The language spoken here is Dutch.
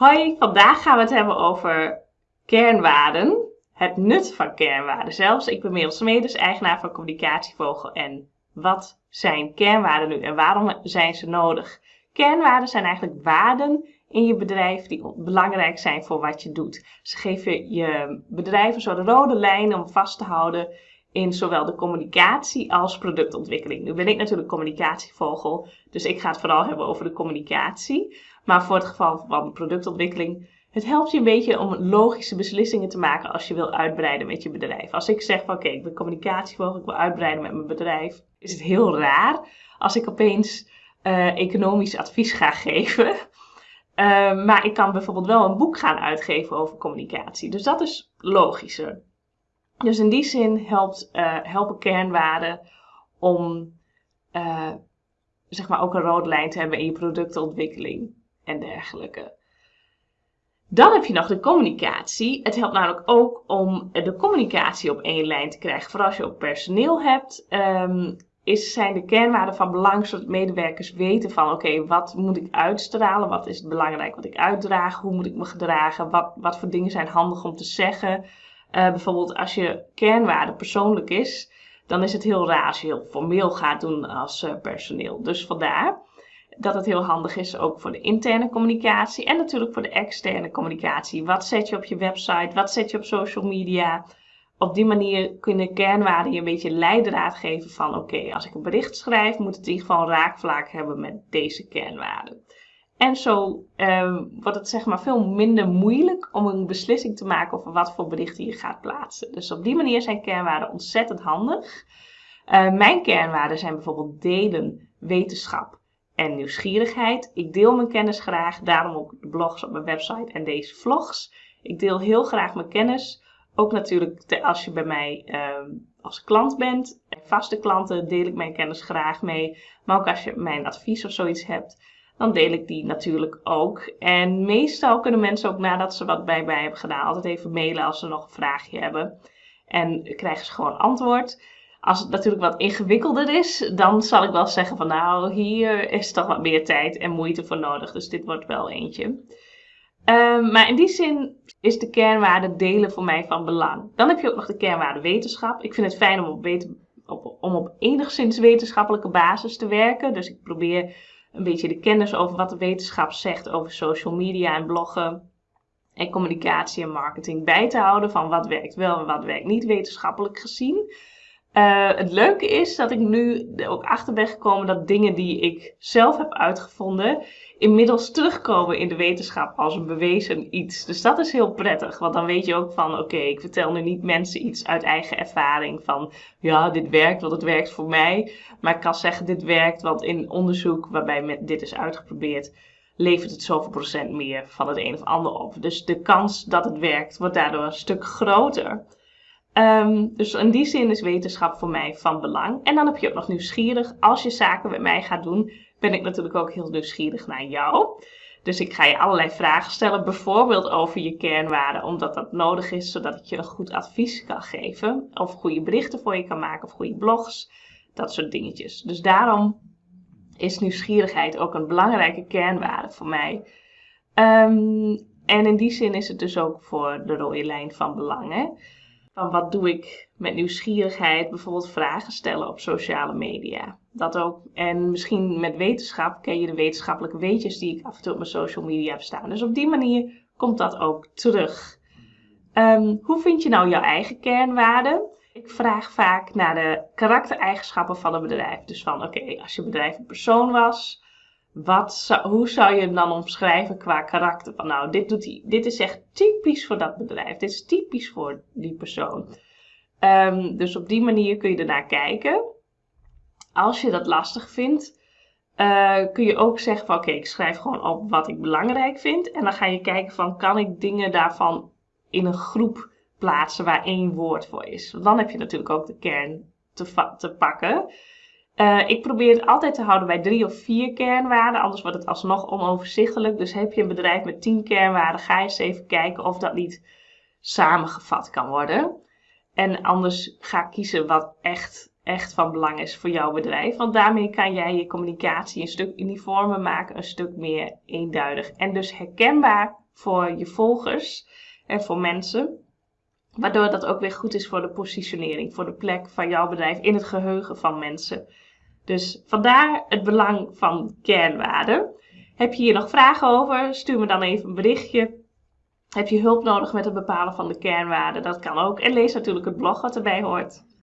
Hoi, vandaag gaan we het hebben over kernwaarden. Het nut van kernwaarden zelfs. Ik ben Merel Smedes, eigenaar van Communicatievogel. En wat zijn kernwaarden nu en waarom zijn ze nodig? Kernwaarden zijn eigenlijk waarden in je bedrijf die belangrijk zijn voor wat je doet. Ze geven je bedrijf een soort rode lijn om vast te houden in zowel de communicatie als productontwikkeling. Nu ben ik natuurlijk communicatievogel, dus ik ga het vooral hebben over de communicatie. Maar voor het geval van productontwikkeling, het helpt je een beetje om logische beslissingen te maken als je wil uitbreiden met je bedrijf. Als ik zeg van oké, ik ben communicatievogel, ik wil uitbreiden met mijn bedrijf, is het heel raar als ik opeens uh, economisch advies ga geven. Uh, maar ik kan bijvoorbeeld wel een boek gaan uitgeven over communicatie. Dus dat is logischer. Dus in die zin helpt, uh, helpen kernwaarden om uh, zeg maar ook een rode lijn te hebben in je productontwikkeling en dergelijke. Dan heb je nog de communicatie. Het helpt namelijk ook om de communicatie op één lijn te krijgen. Vooral als je ook personeel hebt, um, is, zijn de kernwaarden van belang zodat medewerkers weten van oké, wat moet ik uitstralen? Wat is het belangrijk wat ik uitdraag? Hoe moet ik me gedragen? Wat, wat voor dingen zijn handig om te zeggen? Uh, bijvoorbeeld als je kernwaarde persoonlijk is, dan is het heel raar als je heel formeel gaat doen als uh, personeel. Dus vandaar dat het heel handig is ook voor de interne communicatie en natuurlijk voor de externe communicatie. Wat zet je op je website? Wat zet je op social media? Op die manier kunnen kernwaarden je een beetje leidraad geven van oké, als ik een bericht schrijf, moet het in ieder geval raakvlak hebben met deze kernwaarden. En zo uh, wordt het zeg maar veel minder moeilijk om een beslissing te maken over wat voor berichten je gaat plaatsen. Dus op die manier zijn kernwaarden ontzettend handig. Uh, mijn kernwaarden zijn bijvoorbeeld delen, wetenschap en nieuwsgierigheid. Ik deel mijn kennis graag, daarom ook de blogs op mijn website en deze vlogs. Ik deel heel graag mijn kennis. Ook natuurlijk als je bij mij uh, als klant bent. Vaste klanten deel ik mijn kennis graag mee. Maar ook als je mijn advies of zoiets hebt dan deel ik die natuurlijk ook. En meestal kunnen mensen ook nadat ze wat bij mij hebben gedaan, altijd even mailen als ze nog een vraagje hebben. En krijgen ze gewoon antwoord. Als het natuurlijk wat ingewikkelder is, dan zal ik wel zeggen van nou, hier is toch wat meer tijd en moeite voor nodig. Dus dit wordt wel eentje. Um, maar in die zin is de kernwaarde delen voor mij van belang. Dan heb je ook nog de kernwaarde wetenschap. Ik vind het fijn om op, om op enigszins wetenschappelijke basis te werken. Dus ik probeer een beetje de kennis over wat de wetenschap zegt over social media en bloggen en communicatie en marketing bij te houden van wat werkt wel en wat werkt niet wetenschappelijk gezien. Uh, het leuke is dat ik nu ook achter ben gekomen dat dingen die ik zelf heb uitgevonden, inmiddels terugkomen in de wetenschap als een bewezen iets. Dus dat is heel prettig, want dan weet je ook van, oké, ik vertel nu niet mensen iets uit eigen ervaring van, ja, dit werkt, want het werkt voor mij. Maar ik kan zeggen, dit werkt, want in onderzoek waarbij dit is uitgeprobeerd, levert het zoveel procent meer van het een of ander op. Dus de kans dat het werkt wordt daardoor een stuk groter. Um, dus in die zin is wetenschap voor mij van belang. En dan heb je ook nog nieuwsgierig. Als je zaken met mij gaat doen, ben ik natuurlijk ook heel nieuwsgierig naar jou. Dus ik ga je allerlei vragen stellen, bijvoorbeeld over je kernwaarden, omdat dat nodig is, zodat ik je goed advies kan geven. Of goede berichten voor je kan maken, of goede blogs, dat soort dingetjes. Dus daarom is nieuwsgierigheid ook een belangrijke kernwaarde voor mij. Um, en in die zin is het dus ook voor de rode lijn van belang. Hè? Van wat doe ik met nieuwsgierigheid, bijvoorbeeld vragen stellen op sociale media. Dat ook. En misschien met wetenschap ken je de wetenschappelijke weetjes die ik af en toe op mijn social media heb staan. Dus op die manier komt dat ook terug. Um, hoe vind je nou jouw eigen kernwaarden? Ik vraag vaak naar de karaktereigenschappen van een bedrijf. Dus van oké, als je bedrijf een persoon was, wat hoe zou je hem dan omschrijven qua karakter? Van nou, dit, doet hij, dit is echt typisch voor dat bedrijf. Dit is typisch voor die persoon. Um, dus op die manier kun je ernaar kijken. Als je dat lastig vindt, uh, kun je ook zeggen van oké, ik schrijf gewoon op wat ik belangrijk vind. En dan ga je kijken van kan ik dingen daarvan in een groep plaatsen waar één woord voor is. Want dan heb je natuurlijk ook de kern te, te pakken. Uh, ik probeer het altijd te houden bij drie of vier kernwaarden, anders wordt het alsnog onoverzichtelijk. Dus heb je een bedrijf met tien kernwaarden, ga eens even kijken of dat niet samengevat kan worden. En anders ga kiezen wat echt, echt van belang is voor jouw bedrijf. Want daarmee kan jij je communicatie een stuk uniformer maken, een stuk meer eenduidig en dus herkenbaar voor je volgers en voor mensen. Waardoor dat ook weer goed is voor de positionering, voor de plek van jouw bedrijf in het geheugen van mensen. Dus vandaar het belang van kernwaarden. Heb je hier nog vragen over? Stuur me dan even een berichtje. Heb je hulp nodig met het bepalen van de kernwaarden? Dat kan ook. En lees natuurlijk het blog wat erbij hoort.